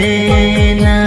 pena